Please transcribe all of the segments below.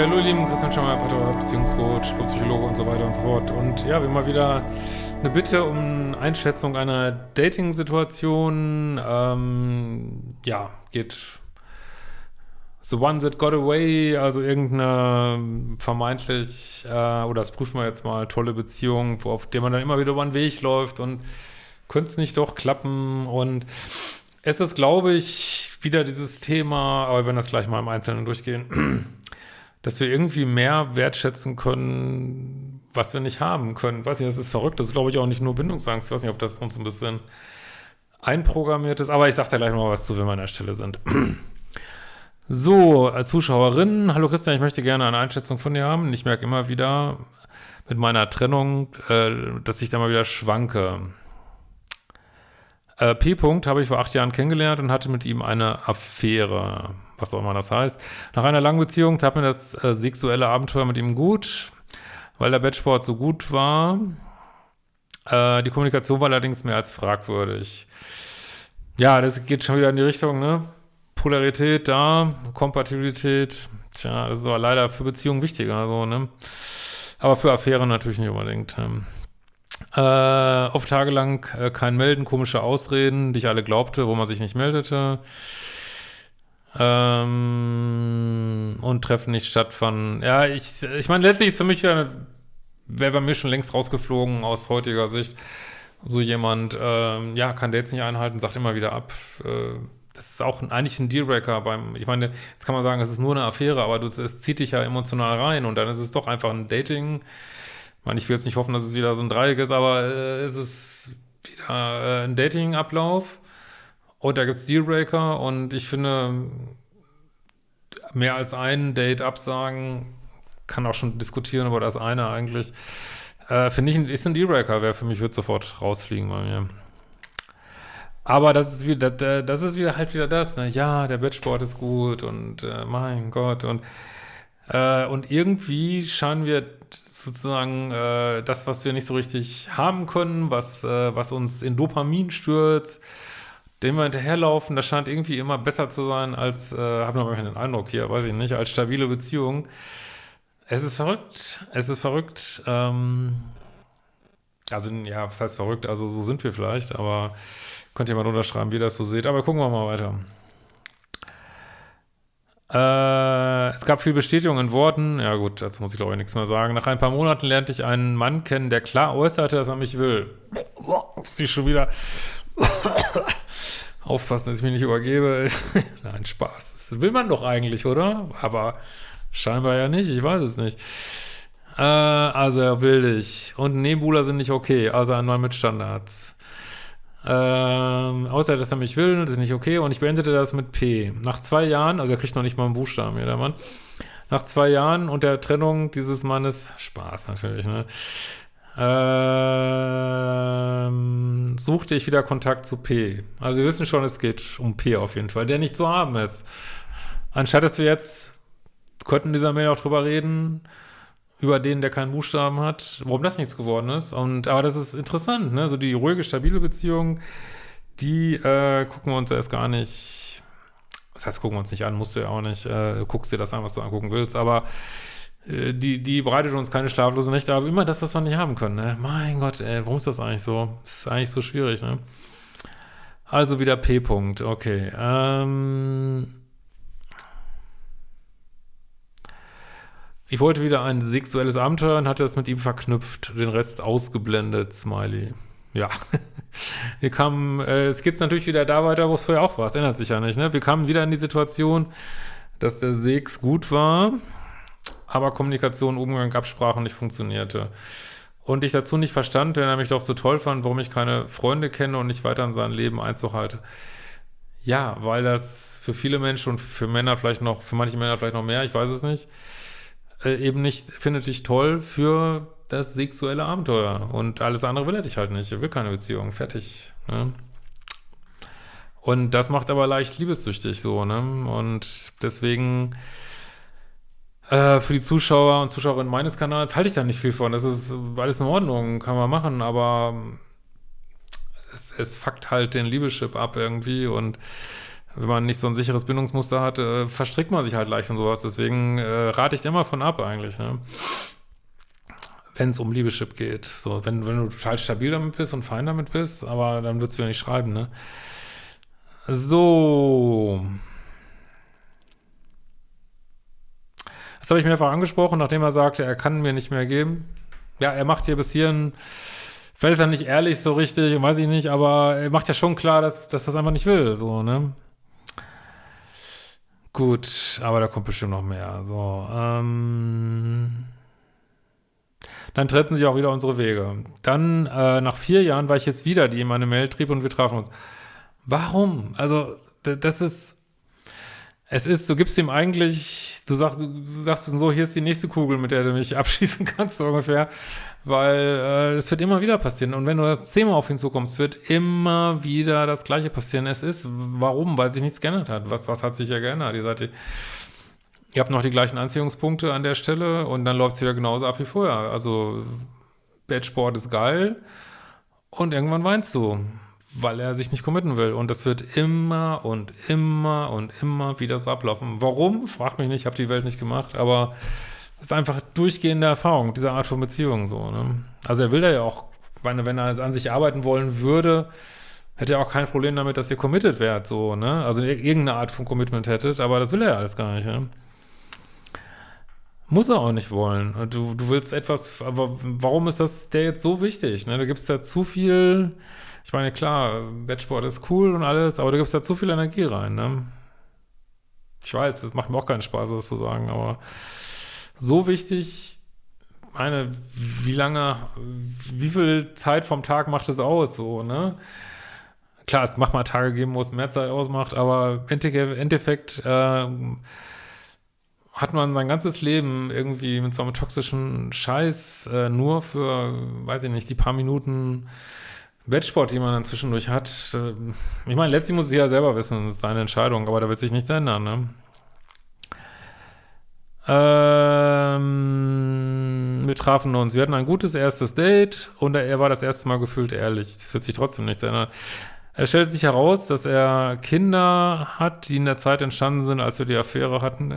Ja, hallo, lieben Christian Schemmer, Pater, Beziehungscoach, Psychologe und so weiter und so fort. Und ja, wir haben mal wieder eine Bitte um Einschätzung einer Dating-Situation. Ähm, ja, geht The One That Got Away, also irgendeine vermeintlich, äh, oder das prüfen wir jetzt mal, tolle Beziehung, wo, auf der man dann immer wieder über den Weg läuft und könnte es nicht doch klappen. Und es ist, glaube ich, wieder dieses Thema, aber wir werden das gleich mal im Einzelnen durchgehen dass wir irgendwie mehr wertschätzen können, was wir nicht haben können. Ich weiß nicht, das ist verrückt. Das ist, glaube ich, auch nicht nur Bindungsangst. Ich weiß nicht, ob das uns ein bisschen einprogrammiert ist. Aber ich sage da gleich mal was zu, wenn wir an der Stelle sind. So, als Zuschauerin, hallo Christian, ich möchte gerne eine Einschätzung von dir haben. Ich merke immer wieder mit meiner Trennung, äh, dass ich da mal wieder schwanke. Äh, P. -Punkt habe ich vor acht Jahren kennengelernt und hatte mit ihm eine Affäre was auch immer das heißt. Nach einer langen Beziehung tat mir das äh, sexuelle Abenteuer mit ihm gut, weil der Bettsport so gut war. Äh, die Kommunikation war allerdings mehr als fragwürdig. Ja, das geht schon wieder in die Richtung, ne? Polarität da, Kompatibilität. Tja, das ist aber leider für Beziehungen wichtiger, so, ne? Aber für Affären natürlich nicht unbedingt. Ne? Äh, oft tagelang äh, kein Melden, komische Ausreden, die ich alle glaubte, wo man sich nicht meldete ähm, und Treffen nicht stattfanden. Ja, ich, ich meine, letztlich ist für mich wäre bei mir schon längst rausgeflogen aus heutiger Sicht. So jemand, ähm, ja, kann jetzt nicht einhalten, sagt immer wieder ab. Äh, das ist auch eigentlich ein Dealbreaker beim, ich meine, jetzt kann man sagen, es ist nur eine Affäre, aber du, es zieht dich ja emotional rein und dann ist es doch einfach ein Dating. Ich meine, ich will jetzt nicht hoffen, dass es wieder so ein Dreieck ist, aber äh, es ist wieder äh, ein Dating-Ablauf und da gibt es Dealbreaker und ich finde, mehr als ein Date absagen, kann auch schon diskutieren über das eine eigentlich. Äh, finde ich, ist ein Dealbreaker, wäre für mich, wird sofort rausfliegen bei mir. Aber das ist wieder, das ist wieder halt wieder das, ne? Ja, der Bettsport ist gut und äh, mein Gott und äh, und irgendwie scheinen wir sozusagen äh, das, was wir nicht so richtig haben können, was, äh, was uns in Dopamin stürzt, dem wir hinterherlaufen, das scheint irgendwie immer besser zu sein als, äh, habe noch den Eindruck hier, weiß ich nicht, als stabile Beziehung. Es ist verrückt, es ist verrückt, ähm, also ja, was heißt verrückt, also so sind wir vielleicht, aber könnt ihr mal unterschreiben, wie ihr das so seht, aber gucken wir mal weiter. Äh, es gab viel Bestätigung in Worten. Ja gut, dazu muss ich glaube ich nichts mehr sagen. Nach ein paar Monaten lernte ich einen Mann kennen, der klar äußerte, dass er mich will. Sie schon wieder Aufpassen, dass ich mich nicht übergebe. Nein, Spaß. Das will man doch eigentlich, oder? Aber scheinbar ja nicht, ich weiß es nicht. Äh, also er will dich. Und Nebuler sind nicht okay, also einmal mit Standards. Ähm, außer, dass er mich will, das ist nicht okay. Und ich beendete das mit P. Nach zwei Jahren, also er kriegt noch nicht mal einen Buchstaben hier, der Mann. Nach zwei Jahren und der Trennung dieses Mannes, Spaß natürlich, ne? Ähm, suchte ich wieder Kontakt zu P. Also wir wissen schon, es geht um P auf jeden Fall, der nicht zu haben ist. Anstatt dass wir jetzt, könnten dieser Mail auch drüber reden, über den, der keinen Buchstaben hat, warum das nichts geworden ist. Und aber das ist interessant, ne? So die ruhige, stabile Beziehung, die äh, gucken wir uns erst gar nicht, das heißt, gucken wir uns nicht an, musst du ja auch nicht, äh, guckst dir das an, was du angucken willst, aber äh, die, die bereitet uns keine schlaflosen Nächte, aber immer das, was wir nicht haben können. Ne? Mein Gott, ey, warum ist das eigentlich so? Das ist eigentlich so schwierig, ne? Also wieder P-Punkt, okay. Ähm ich wollte wieder ein sexuelles Abenteuer und hatte das mit ihm verknüpft, den Rest ausgeblendet, Smiley. Ja, wir kamen, äh, es geht natürlich wieder da weiter, wo es vorher auch war, es ändert sich ja nicht, ne? Wir kamen wieder in die Situation, dass der Sex gut war, aber Kommunikation, Umgang, Absprachen nicht funktionierte. Und ich dazu nicht verstand, wenn er mich doch so toll fand, warum ich keine Freunde kenne und nicht weiter in sein Leben Einzug halte. Ja, weil das für viele Menschen und für Männer vielleicht noch, für manche Männer vielleicht noch mehr, ich weiß es nicht, äh, eben nicht, findet dich toll für das sexuelle Abenteuer. Und alles andere will er dich halt nicht. Er will keine Beziehung. Fertig. Ne? Und das macht aber leicht liebessüchtig so, ne? Und deswegen äh, für die Zuschauer und Zuschauerinnen meines Kanals halte ich da nicht viel von. Das ist alles in Ordnung, kann man machen, aber es, es fuckt halt den Liebeschip ab irgendwie und wenn man nicht so ein sicheres Bindungsmuster hat, äh, verstrickt man sich halt leicht und sowas. Deswegen äh, rate ich immer von ab eigentlich, ne? Wenn es um Liebeschip geht. So, wenn, wenn du total stabil damit bist und fein damit bist, aber dann würdest du ja nicht schreiben, ne? So. Das habe ich mehrfach angesprochen, nachdem er sagte, er kann mir nicht mehr geben. Ja, er macht hier bis hierhin, vielleicht ist er nicht ehrlich so richtig, weiß ich nicht, aber er macht ja schon klar, dass, dass das einfach nicht will, so, ne? Gut, aber da kommt bestimmt noch mehr. So, ähm, dann trennten sich auch wieder unsere Wege. Dann, äh, nach vier Jahren, war ich jetzt wieder, die meine Mail trieb und wir trafen uns. Warum? Also, das ist, es ist, du gibst ihm eigentlich, du sagst, du sagst so, hier ist die nächste Kugel, mit der du mich abschießen kannst, so ungefähr. Weil äh, es wird immer wieder passieren. Und wenn du zehnmal auf ihn zukommst, wird immer wieder das Gleiche passieren. Es ist, warum? Weil sich nichts geändert hat. Was, was hat sich ja geändert? Ihr seid, ihr habt noch die gleichen Anziehungspunkte an der Stelle und dann läuft es wieder genauso ab wie vorher. Also, Badgesport ist geil und irgendwann weinst du weil er sich nicht committen will. Und das wird immer und immer und immer wieder so ablaufen. Warum? Frag mich nicht, ich habe die Welt nicht gemacht, aber es ist einfach durchgehende Erfahrung, diese Art von Beziehung so. Ne? Also er will da ja auch, wenn, wenn er an sich arbeiten wollen würde, hätte er auch kein Problem damit, dass ihr committed wärt, so, ne? Also irgendeine Art von Commitment hättet, aber das will er ja alles gar nicht, ne? Muss er auch nicht wollen. Du, du willst etwas, aber warum ist das der jetzt so wichtig? Ne? Da gibt es ja zu viel ich meine, klar, Bettsport ist cool und alles, aber du gibst da zu viel Energie rein, ne? Ich weiß, es macht mir auch keinen Spaß, das zu sagen, aber so wichtig, meine, wie lange, wie viel Zeit vom Tag macht es aus, so, ne? Klar, es macht mal Tage geben, wo es mehr Zeit ausmacht, aber im Endeffekt äh, hat man sein ganzes Leben irgendwie mit so einem toxischen Scheiß äh, nur für, weiß ich nicht, die paar Minuten Wettsport, die man dann zwischendurch hat, äh, ich meine, letztlich muss sie ja selber wissen, das ist seine Entscheidung, aber da wird sich nichts ändern, ne? Ähm, wir trafen uns, wir hatten ein gutes erstes Date und er war das erste Mal gefühlt ehrlich. Das wird sich trotzdem nichts ändern. Es stellt sich heraus, dass er Kinder hat, die in der Zeit entstanden sind, als wir die Affäre hatten.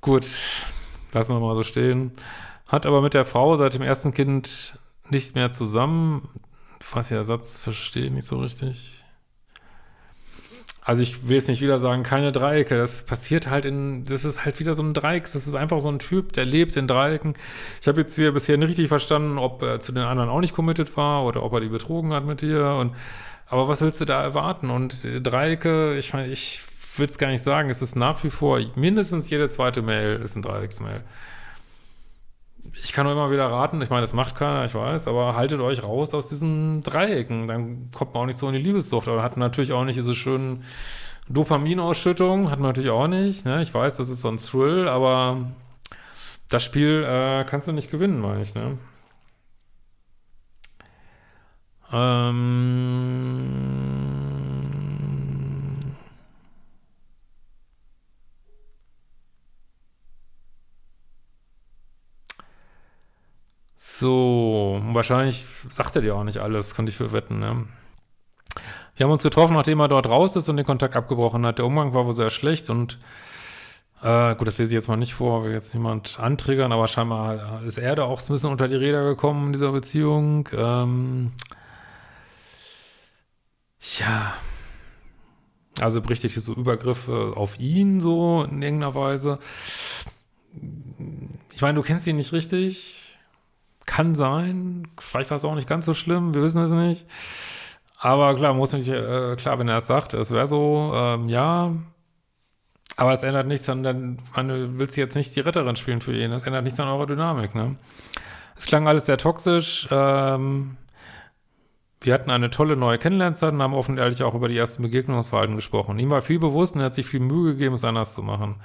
Gut, lassen wir mal so stehen. Hat aber mit der Frau seit dem ersten Kind nicht mehr zusammen. Ihr der Satz verstehe nicht so richtig. Also ich will jetzt nicht wieder sagen, keine Dreiecke. Das passiert halt in, das ist halt wieder so ein Dreieck. Das ist einfach so ein Typ, der lebt in Dreiecken. Ich habe jetzt hier bisher nicht richtig verstanden, ob er zu den anderen auch nicht committed war oder ob er die betrogen hat mit dir. Und, aber was willst du da erwarten? Und Dreiecke, ich meine, ich will es gar nicht sagen, es ist nach wie vor, mindestens jede zweite Mail ist ein Dreiecksmail ich kann nur immer wieder raten, ich meine, das macht keiner, ich weiß, aber haltet euch raus aus diesen Dreiecken, dann kommt man auch nicht so in die Liebessucht, aber hat natürlich auch nicht diese schönen Dopaminausschüttungen, hat man natürlich auch nicht, ne? ich weiß, das ist so ein Thrill, aber das Spiel äh, kannst du nicht gewinnen, meine ich, ne? Ähm So, wahrscheinlich sagt er dir auch nicht alles, könnte ich für wetten, ne? Wir haben uns getroffen, nachdem er dort raus ist und den Kontakt abgebrochen hat. Der Umgang war wohl sehr schlecht und äh, gut, das lese ich jetzt mal nicht vor, will jetzt niemand antriggern, aber scheinbar ist er da auch ein bisschen unter die Räder gekommen in dieser Beziehung. Ähm, ja, also berichtet hier so Übergriffe auf ihn so in irgendeiner Weise. Ich meine, du kennst ihn nicht richtig kann sein. Vielleicht war es auch nicht ganz so schlimm. Wir wissen es nicht. Aber klar, muss nicht, äh, klar, wenn er es sagt, es wäre so, ähm, ja. Aber es ändert nichts an, dann, man willst jetzt nicht die Retterin spielen für ihn. Es ändert nichts an eurer Dynamik, ne? Es klang alles sehr toxisch. Ähm, wir hatten eine tolle neue Kennenlernzeit und haben offen ehrlich auch über die ersten Begegnungsverhalten gesprochen. Ihm war viel bewusst und er hat sich viel Mühe gegeben, es anders zu machen.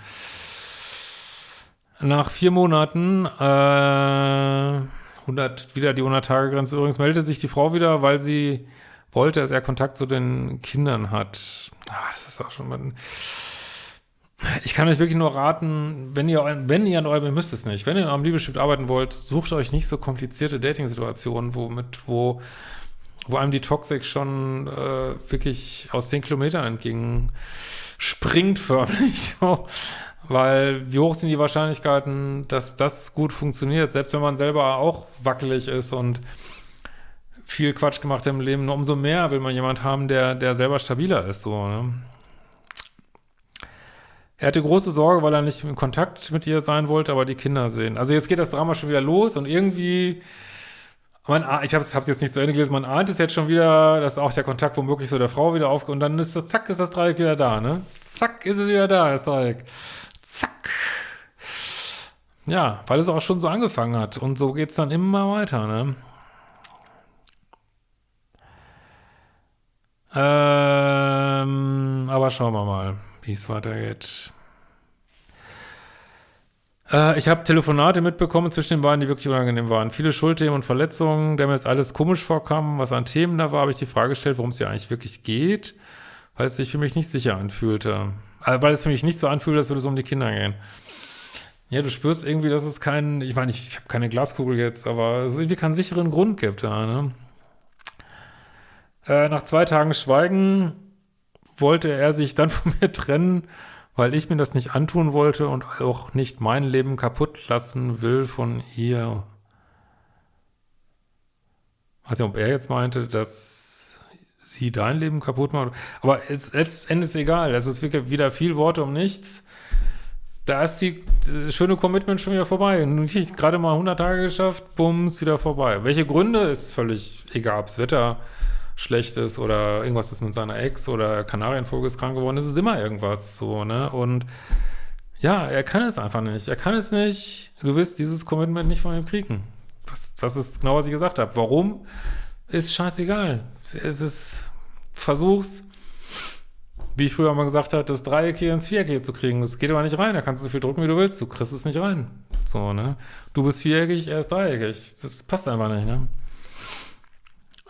Nach vier Monaten, äh, 100, wieder die 100-Tage-Grenze. Übrigens meldete sich die Frau wieder, weil sie wollte, dass er Kontakt zu den Kindern hat. Ah, das ist auch schon mal... Ich kann euch wirklich nur raten, wenn ihr, wenn ihr an eurem, ihr müsst es nicht, wenn ihr an eurem Liebeschiff arbeiten wollt, sucht euch nicht so komplizierte Dating-Situationen, wo mit, wo, wo einem die Toxik schon äh, wirklich aus zehn Kilometern entgegen springt förmlich so. Weil wie hoch sind die Wahrscheinlichkeiten, dass das gut funktioniert, selbst wenn man selber auch wackelig ist und viel Quatsch gemacht hat im Leben, umso mehr will man jemand haben, der, der selber stabiler ist, so, ne? Er hatte große Sorge, weil er nicht in Kontakt mit ihr sein wollte, aber die Kinder sehen. Also jetzt geht das Drama schon wieder los und irgendwie, man, ich habe es jetzt nicht zu Ende gelesen, man ahnt es jetzt schon wieder, dass auch der Kontakt womöglich so der Frau wieder aufgeht und dann ist das, zack, ist das Dreieck wieder da, ne? Zack, ist es wieder da, das Dreieck. Zack. Ja, weil es auch schon so angefangen hat und so geht's dann immer weiter, ne? Ähm, aber schauen wir mal wie es weitergeht. Äh, ich habe Telefonate mitbekommen zwischen den beiden, die wirklich unangenehm waren. Viele Schuldthemen und Verletzungen, der mir jetzt alles komisch vorkam, was an Themen da war, habe ich die Frage gestellt, worum es hier eigentlich wirklich geht, weil es sich für mich nicht sicher anfühlte. Äh, weil es für mich nicht so anfühlt, als würde es um die Kinder gehen. Ja, du spürst irgendwie, dass es keinen, ich meine, ich, ich habe keine Glaskugel jetzt, aber es irgendwie keinen sicheren Grund gibt da, ne? Äh, nach zwei Tagen Schweigen wollte er sich dann von mir trennen, weil ich mir das nicht antun wollte und auch nicht mein Leben kaputt lassen will von ihr. Weiß nicht, ob er jetzt meinte, dass sie dein Leben kaputt macht. Aber es, ist egal. Es ist wirklich wieder viel Worte um nichts. Da ist die, die schöne Commitment schon wieder vorbei. Nicht gerade mal 100 Tage geschafft, bums, wieder vorbei. Welche Gründe ist völlig egal. Ob's Wetter schlecht ist oder irgendwas ist mit seiner Ex oder Kanarienvogel ist krank geworden, es ist immer irgendwas so, ne? Und ja, er kann es einfach nicht. Er kann es nicht. Du wirst dieses Commitment nicht von ihm kriegen. Was, was ist genau, was ich gesagt habe. Warum? Ist scheißegal. Es ist, versuch's, wie ich früher mal gesagt habe, das Dreieck hier ins Viereck hier zu kriegen. Das geht aber nicht rein. Da kannst du so viel drücken, wie du willst. Du kriegst es nicht rein. So, ne? Du bist viereckig, er ist dreieckig. Das passt einfach nicht, ne?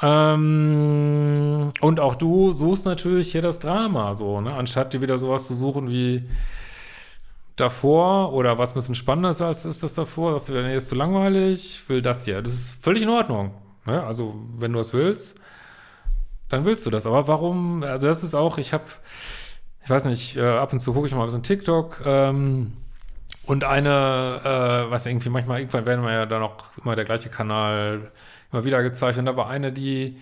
Ähm, und auch du suchst natürlich hier das Drama, so, ne? Anstatt dir wieder sowas zu suchen wie davor oder was ein bisschen spannender ist als ist das davor, dass du wieder, nee, ist zu langweilig, will das hier. Das ist völlig in Ordnung. Ne? Also, wenn du das willst, dann willst du das. Aber warum, also das ist auch, ich habe, ich weiß nicht, äh, ab und zu gucke ich mal ein bisschen TikTok, ähm, und eine, äh, was irgendwie manchmal, irgendwann werden wir ja dann auch immer der gleiche Kanal immer wieder gezeichnet. War eine, die,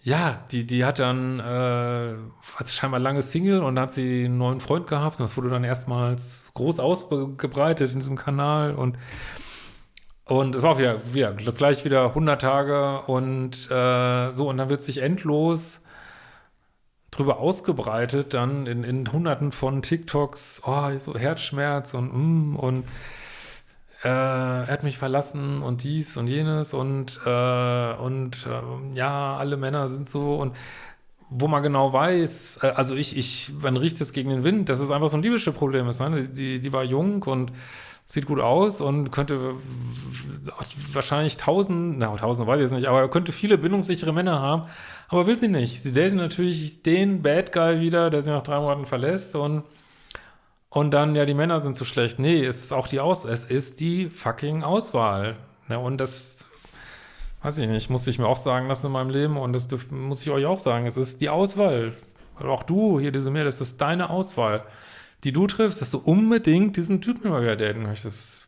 ja, die, die hat dann, äh, hat scheinbar lange Single und hat sie einen neuen Freund gehabt und das wurde dann erstmals groß ausgebreitet in diesem Kanal und und es war auch wieder, wieder das gleich wieder 100 Tage und äh, so und dann wird sich endlos drüber ausgebreitet dann in, in hunderten von TikToks, oh, so Herzschmerz und mm, und äh, er hat mich verlassen und dies und jenes und, äh, und äh, ja, alle Männer sind so und wo man genau weiß, äh, also ich, ich, man riecht es gegen den Wind, dass es einfach so ein Liebeschiff-Problem ist. Ne? Die, die war jung und sieht gut aus und könnte wahrscheinlich tausend, na tausend weiß ich jetzt nicht, aber könnte viele bindungssichere Männer haben, aber will sie nicht. Sie datet natürlich den Bad Guy wieder, der sie nach drei Monaten verlässt und und dann, ja, die Männer sind so schlecht. Nee, es ist auch die Aus es ist die fucking Auswahl. Ne? Und das, weiß ich nicht, muss ich mir auch sagen lassen in meinem Leben und das muss ich euch auch sagen. Es ist die Auswahl. Auch du, hier diese Meer, das ist deine Auswahl, die du triffst, dass du unbedingt diesen Typen immer wieder daten möchtest.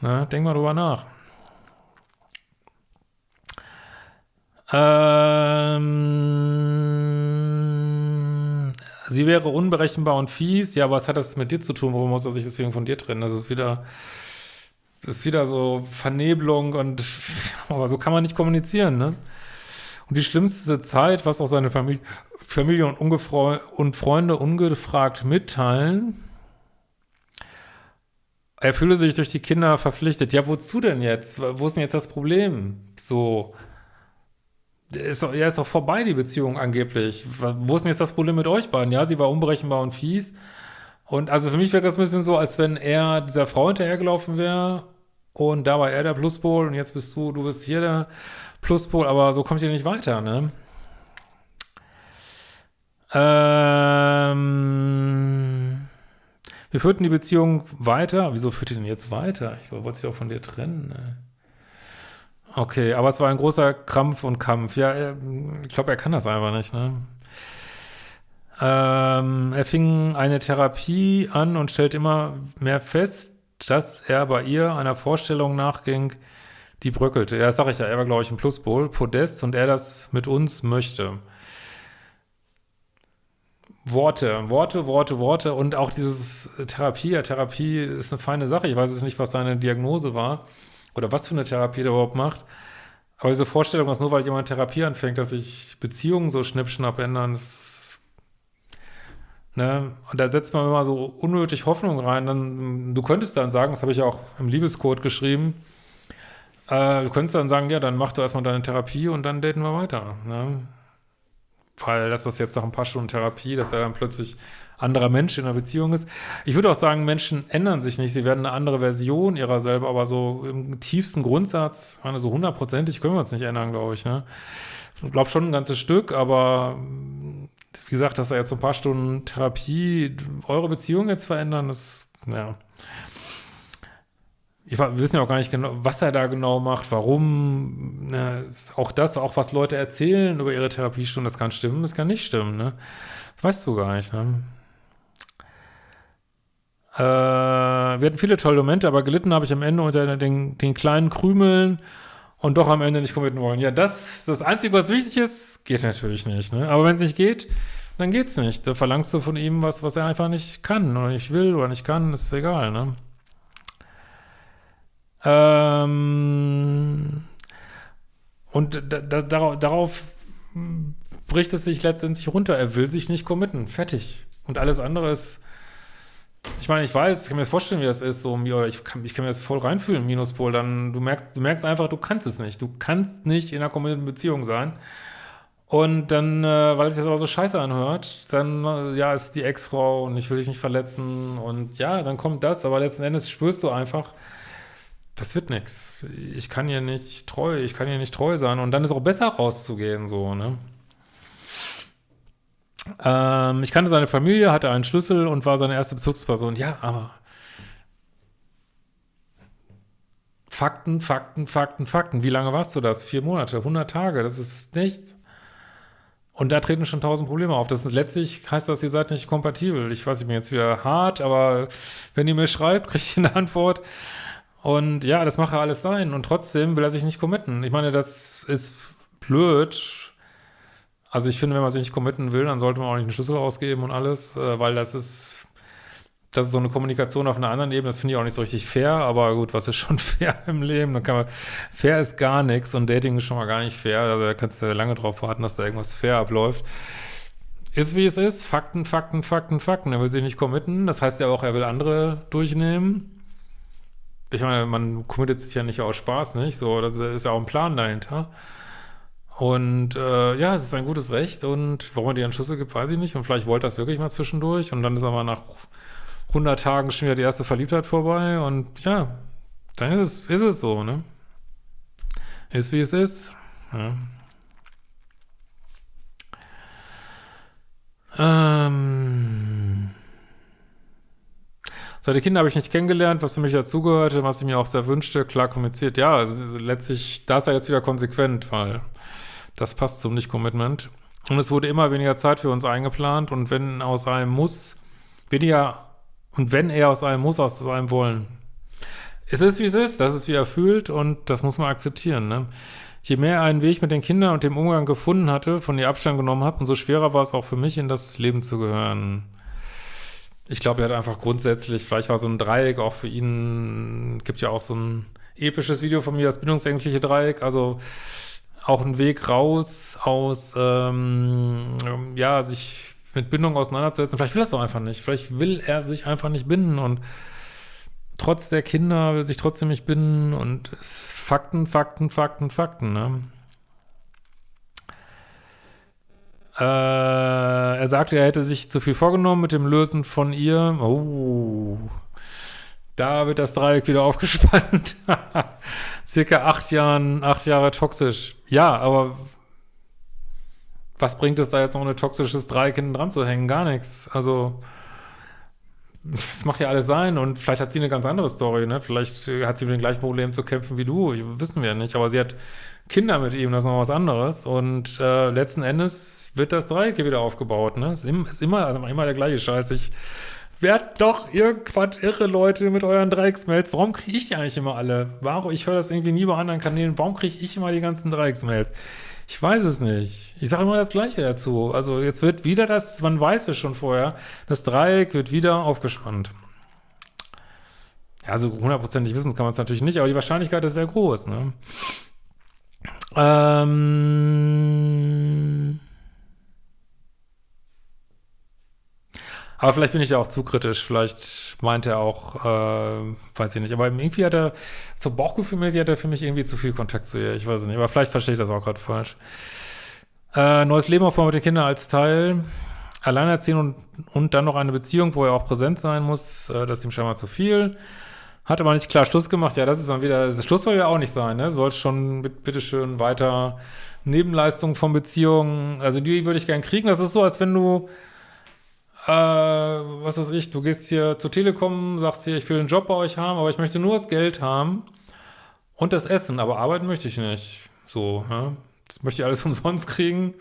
Na, denk mal drüber nach. Ähm Sie wäre unberechenbar und fies. Ja, was hat das mit dir zu tun? Warum muss er sich deswegen von dir trennen? Das ist wieder, das ist wieder so Vernebelung und, aber so kann man nicht kommunizieren, ne? Und die schlimmste Zeit, was auch seine Familie, Familie und, und Freunde ungefragt mitteilen, er fühle sich durch die Kinder verpflichtet. Ja, wozu denn jetzt? Wo ist denn jetzt das Problem? So, ist ja, ist doch vorbei, die Beziehung angeblich. Wo ist denn jetzt das Problem mit euch beiden? Ja, sie war unberechenbar und fies. Und also für mich wäre das ein bisschen so, als wenn er dieser Frau hinterhergelaufen wäre und da war er der Pluspol und jetzt bist du, du bist hier der Pluspol, aber so kommt ihr nicht weiter, ne? Ähm, wir führten die Beziehung weiter. Wieso führt ihr denn jetzt weiter? Ich wollte sie auch von dir trennen. Ne? Okay, aber es war ein großer Krampf und Kampf. Ja, ich glaube, er kann das einfach nicht, ne? Ähm, er fing eine Therapie an und stellt immer mehr fest, dass er bei ihr einer Vorstellung nachging, die bröckelte. Ja, das sag ich ja, er war, glaube ich, ein Pluspol, Podest und er das mit uns möchte. Worte, Worte, Worte, Worte und auch dieses Therapie. Ja, Therapie ist eine feine Sache. Ich weiß jetzt nicht, was seine Diagnose war oder was für eine Therapie der überhaupt macht. Aber diese Vorstellung, dass nur weil jemand Therapie anfängt, dass sich Beziehungen so schnippschnapp ändern, das ne? Und da setzt man immer so unnötig Hoffnung rein. Dann, du könntest dann sagen, das habe ich auch im Liebescode geschrieben, äh, du könntest dann sagen, ja, dann mach du erstmal deine Therapie und dann daten wir weiter. Ne? Weil das jetzt nach ein paar Stunden Therapie, dass er dann plötzlich anderer Mensch in einer Beziehung ist. Ich würde auch sagen, Menschen ändern sich nicht. Sie werden eine andere Version ihrer selber, aber so im tiefsten Grundsatz, meine, so hundertprozentig können wir uns nicht ändern, glaube ich. Ne? Ich glaube schon ein ganzes Stück, aber wie gesagt, dass er jetzt so ein paar Stunden Therapie eure Beziehung jetzt verändern, das, ja. Ich, wir wissen ja auch gar nicht genau, was er da genau macht, warum. Ne? Auch das, auch was Leute erzählen über ihre Therapiestunden, das kann stimmen, das kann nicht stimmen. Ne? Das weißt du gar nicht. Ne? Äh, wir hatten viele tolle Momente, aber gelitten habe ich am Ende unter den, den kleinen Krümeln und doch am Ende nicht committen wollen. Ja, das das Einzige, was wichtig ist, geht natürlich nicht. Ne? Aber wenn es nicht geht, dann geht's nicht. Da verlangst du von ihm was, was er einfach nicht kann oder nicht will oder nicht kann, ist egal. Ne? Ähm, und da, da, darauf bricht es sich letztendlich runter. Er will sich nicht committen. Fertig. Und alles andere ist ich meine, ich weiß, ich kann mir vorstellen, wie das ist, so, ich kann, ich kann mir das voll reinfühlen, Minuspol, dann, du merkst, du merkst einfach, du kannst es nicht. Du kannst nicht in einer kommunierten Beziehung sein. Und dann, äh, weil es jetzt aber so scheiße anhört, dann, äh, ja, ist die Ex-Frau und ich will dich nicht verletzen und ja, dann kommt das, aber letzten Endes spürst du einfach, das wird nichts. Ich kann ihr nicht treu, ich kann ihr nicht treu sein und dann ist auch besser rauszugehen, so, ne? Ähm, ich kannte seine Familie, hatte einen Schlüssel und war seine erste Bezugsperson. Ja, aber Fakten, Fakten, Fakten, Fakten. Wie lange warst du das? Vier Monate, 100 Tage, das ist nichts. Und da treten schon tausend Probleme auf. Das ist letztlich heißt das, ihr seid nicht kompatibel. Ich weiß, ich bin jetzt wieder hart, aber wenn ihr mir schreibt, kriege ich eine Antwort. Und ja, das mache alles sein. Und trotzdem will er sich nicht committen. Ich meine, das ist blöd, also ich finde, wenn man sich nicht committen will, dann sollte man auch nicht einen Schlüssel ausgeben und alles, äh, weil das ist, das ist so eine Kommunikation auf einer anderen Ebene, das finde ich auch nicht so richtig fair, aber gut, was ist schon fair im Leben? Dann kann man, fair ist gar nichts und Dating ist schon mal gar nicht fair, also da kannst du lange drauf warten, dass da irgendwas fair abläuft. Ist wie es ist, Fakten, Fakten, Fakten, Fakten. Er will sich nicht committen, das heißt ja auch, er will andere durchnehmen. Ich meine, man committet sich ja nicht aus Spaß, nicht? So, das ist ja auch ein Plan dahinter. Und äh, ja, es ist ein gutes Recht und warum dir einen Schlüssel gibt, weiß ich nicht. Und vielleicht wollte das wirklich mal zwischendurch und dann ist aber nach 100 Tagen schon wieder die erste Verliebtheit vorbei und ja, dann ist es, ist es so, ne? Ist wie es ist. Ja. Ähm. Seine Kinder habe ich nicht kennengelernt, was für mich dazugehörte, was ich mir auch sehr wünschte, klar kommuniziert. Ja, also letztlich, da ist er jetzt wieder konsequent, weil das passt zum Nicht-Commitment. Und es wurde immer weniger Zeit für uns eingeplant und wenn aus einem Muss, weniger, und wenn er aus einem Muss, aus einem Wollen. Es ist, wie es ist, das ist, wie er fühlt und das muss man akzeptieren. Ne? Je mehr er einen Weg mit den Kindern und dem Umgang gefunden hatte, von ihr Abstand genommen hat, umso schwerer war es auch für mich, in das Leben zu gehören. Ich glaube, er hat einfach grundsätzlich, vielleicht war so ein Dreieck auch für ihn, gibt ja auch so ein episches Video von mir, das bindungsängstliche Dreieck, also auch ein Weg raus aus, ähm, ja, sich mit Bindung auseinanderzusetzen. Vielleicht will er es auch einfach nicht. Vielleicht will er sich einfach nicht binden und trotz der Kinder will sich trotzdem nicht binden und es Fakten, Fakten, Fakten, Fakten, ne? Äh, er sagte, er hätte sich zu viel vorgenommen mit dem Lösen von ihr. Oh, da wird das Dreieck wieder aufgespannt. Circa acht Jahren, acht Jahre toxisch. Ja, aber was bringt es da jetzt noch ein toxisches Dreieck hinten dran zu hängen? Gar nichts. Also das macht ja alles sein und vielleicht hat sie eine ganz andere Story, ne? Vielleicht äh, hat sie mit den gleichen Problemen zu kämpfen wie du, ich, wissen wir nicht, aber sie hat Kinder mit ihm, das ist noch was anderes und äh, letzten Endes wird das Dreieck hier wieder aufgebaut, ne? Ist, im, ist immer, also immer der gleiche Scheiß. Ich werd doch irgendwas irre, Leute, mit euren Dreiecksmails. Warum kriege ich die eigentlich immer alle? Warum? Ich höre das irgendwie nie bei anderen Kanälen. Warum kriege ich immer die ganzen Dreiecksmails? Ich weiß es nicht. Ich sage immer das Gleiche dazu. Also jetzt wird wieder das, man weiß es schon vorher, das Dreieck wird wieder aufgespannt. Also hundertprozentig wissen kann man es natürlich nicht, aber die Wahrscheinlichkeit ist sehr groß, ne? Ähm aber vielleicht bin ich ja auch zu kritisch. Vielleicht meint er auch, äh, weiß ich nicht. Aber irgendwie hat er, so Bauchgefühlmäßig hat er für mich irgendwie zu viel Kontakt zu ihr. Ich weiß nicht. Aber vielleicht verstehe ich das auch gerade falsch. Äh, neues Leben aufbauen mit den Kindern als Teil. Alleinerziehen und, und dann noch eine Beziehung, wo er auch präsent sein muss. Äh, das ist ihm scheinbar zu viel. Hat aber nicht klar Schluss gemacht. Ja, das ist dann wieder, das Schluss soll ja auch nicht sein, ne? Soll schon mit, bitteschön weiter Nebenleistungen von Beziehungen, also die würde ich gern kriegen. Das ist so, als wenn du, äh, was weiß ich, du gehst hier zur Telekom, sagst hier, ich will einen Job bei euch haben, aber ich möchte nur das Geld haben und das Essen, aber arbeiten möchte ich nicht. So, ne? Das möchte ich alles umsonst kriegen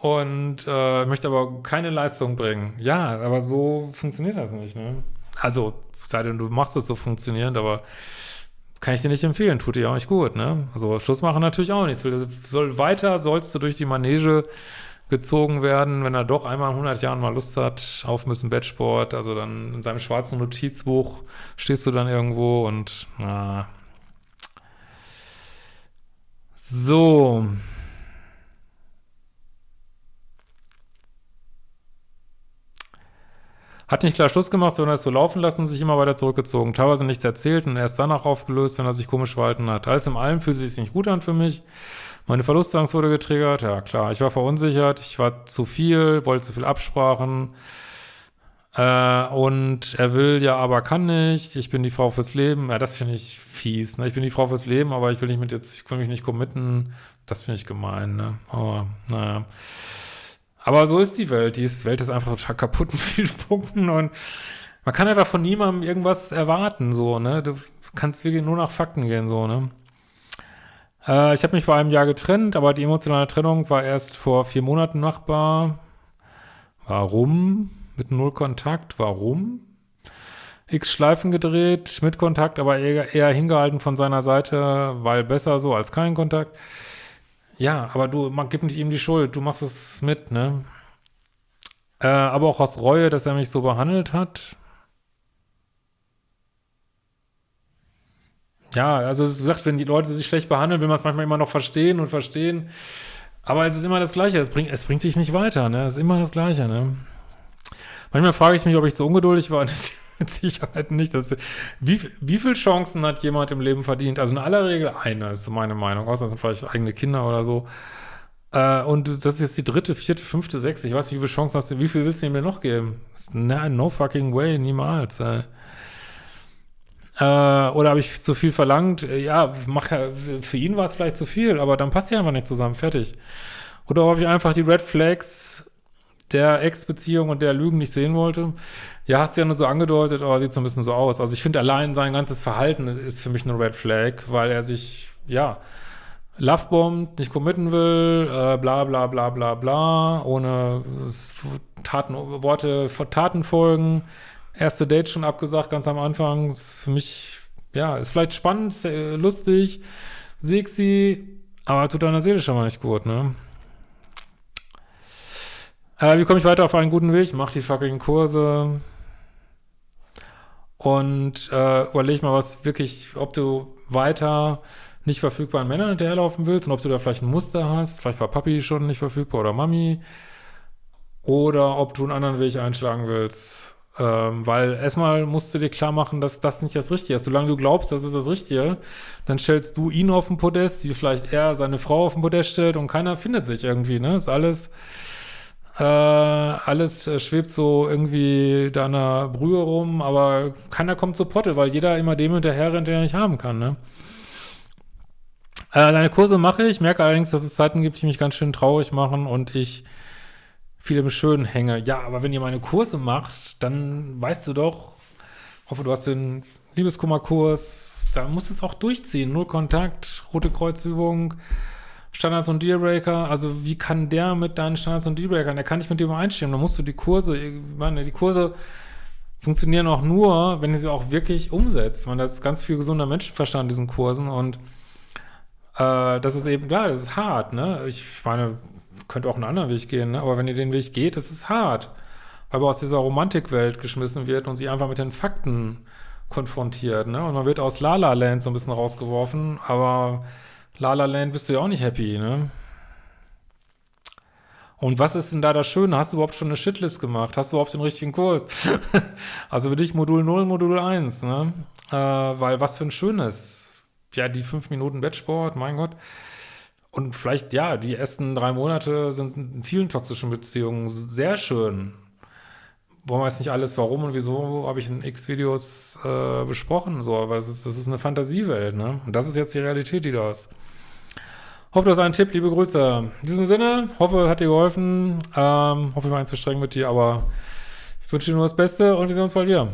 und äh, möchte aber keine Leistung bringen. Ja, aber so funktioniert das nicht, ne? Also, sei denn, du machst es so funktionierend, aber kann ich dir nicht empfehlen, tut dir auch nicht gut, ne? Also Schluss machen natürlich auch nichts. Soll weiter, sollst du durch die Manege gezogen werden, wenn er doch einmal in 100 Jahren mal Lust hat auf ein Bettsport, also dann in seinem schwarzen Notizbuch stehst du dann irgendwo und na. So. Hat nicht klar Schluss gemacht, sondern es so laufen lassen und sich immer weiter zurückgezogen. Teilweise nichts erzählt und erst danach aufgelöst, wenn er sich komisch verhalten hat. Alles in allem fühlt sich nicht gut an für mich. Meine Verlustangst wurde getriggert. Ja, klar. Ich war verunsichert. Ich war zu viel, wollte zu viel Absprachen. Äh, und er will ja, aber kann nicht. Ich bin die Frau fürs Leben. Ja, das finde ich fies. Ne? Ich bin die Frau fürs Leben, aber ich will nicht mit jetzt, ich will mich nicht committen. Das finde ich gemein, ne? Aber, naja. Aber so ist die Welt. Die Welt ist einfach total kaputt in vielen Punkten und man kann einfach von niemandem irgendwas erwarten, so, ne? Du kannst wirklich nur nach Fakten gehen, so, ne? Äh, ich habe mich vor einem Jahr getrennt, aber die emotionale Trennung war erst vor vier Monaten machbar. Warum? Mit null Kontakt? Warum? X Schleifen gedreht, mit Kontakt, aber eher, eher hingehalten von seiner Seite, weil besser so als kein Kontakt. Ja, aber du, man gibt nicht ihm die Schuld, du machst es mit, ne? Äh, aber auch aus Reue, dass er mich so behandelt hat. Ja, also es ist gesagt, wenn die Leute sich schlecht behandeln, will man es manchmal immer noch verstehen und verstehen. Aber es ist immer das Gleiche, es bringt, es bringt sich nicht weiter, ne? Es ist immer das Gleiche, ne? Manchmal frage ich mich, ob ich so ungeduldig war. mit Sicherheit nicht. Das, wie, wie viele Chancen hat jemand im Leben verdient? Also in aller Regel eine, ist meine Meinung. Außer sind vielleicht eigene Kinder oder so. Äh, und das ist jetzt die dritte, vierte, fünfte, sechste. Ich weiß, wie viele Chancen hast du, wie viel willst du ihm denn noch geben? Nein, no fucking way, niemals. Äh, oder habe ich zu viel verlangt? Ja, mach ja, für ihn war es vielleicht zu viel, aber dann passt ja einfach nicht zusammen, fertig. Oder habe ich einfach die Red Flags der Ex-Beziehung und der Lügen nicht sehen wollte. Ja, hast du ja nur so angedeutet, aber sieht so ein bisschen so aus. Also ich finde allein sein ganzes Verhalten ist für mich eine Red Flag, weil er sich, ja, Lovebombt, nicht committen will, äh, bla bla bla bla bla, ohne Taten, Worte Taten folgen. Erste Date schon abgesagt, ganz am Anfang. Ist für mich, ja, ist vielleicht spannend, lustig, sexy, aber tut deiner Seele schon mal nicht gut, ne? Äh, wie komme ich weiter auf einen guten Weg? Mach die fucking Kurse und äh, überleg mal, was wirklich, ob du weiter nicht verfügbaren Männern hinterherlaufen willst und ob du da vielleicht ein Muster hast. Vielleicht war Papi schon nicht verfügbar oder Mami. Oder ob du einen anderen Weg einschlagen willst. Ähm, weil erstmal musst du dir klar machen, dass das nicht das Richtige ist. Solange du glaubst, das ist das Richtige, dann stellst du ihn auf den Podest, wie vielleicht er seine Frau auf den Podest stellt und keiner findet sich irgendwie, ne? Ist alles äh, alles äh, schwebt so irgendwie da in der Brühe rum, aber keiner kommt zur Potte, weil jeder immer dem hinterher rennt, den er nicht haben kann, ne? Äh, deine Kurse mache ich, merke allerdings, dass es Zeiten gibt, die mich ganz schön traurig machen und ich viel im Schönen hänge. Ja, aber wenn ihr meine Kurse macht, dann weißt du doch, hoffe, du hast den Liebeskummerkurs, da musst du es auch durchziehen. Null Kontakt, rote Kreuzübung, Standards und Dealbreaker. Also wie kann der mit deinen Standards und Dealbreakern? Der kann nicht mit dir übereinstimmen. Da musst du die Kurse, ich meine, die Kurse funktionieren auch nur, wenn ihr sie auch wirklich umsetzt. Man, das ist ganz viel gesunder Menschenverstand in diesen Kursen und äh, das ist eben, ja, das ist hart, ne? Ich meine, könnte auch einen anderen Weg gehen, ne? aber wenn ihr den Weg geht, das ist hart, weil man aus dieser Romantikwelt geschmissen wird und sie einfach mit den Fakten konfrontiert, ne? Und man wird aus La La Land so ein bisschen rausgeworfen, aber La La Land bist du ja auch nicht happy, ne? Und was ist denn da das Schöne? Hast du überhaupt schon eine Shitlist gemacht? Hast du überhaupt den richtigen Kurs? also für dich Modul 0, Modul 1, ne? Äh, weil was für ein schönes. Ja, die fünf Minuten Bettsport, mein Gott. Und vielleicht, ja, die ersten drei Monate sind in vielen toxischen Beziehungen sehr schön. Wollen wir jetzt nicht alles, warum und wieso, habe ich in x Videos äh, besprochen, so, aber das ist, das ist eine Fantasiewelt, ne? Und das ist jetzt die Realität, die da ist. Hoffe, das ist ein Tipp. Liebe Grüße. In diesem Sinne, hoffe, hat dir geholfen. Ähm, hoffe, ich war nicht zu streng mit dir, aber ich wünsche dir nur das Beste und wir sehen uns bald wieder.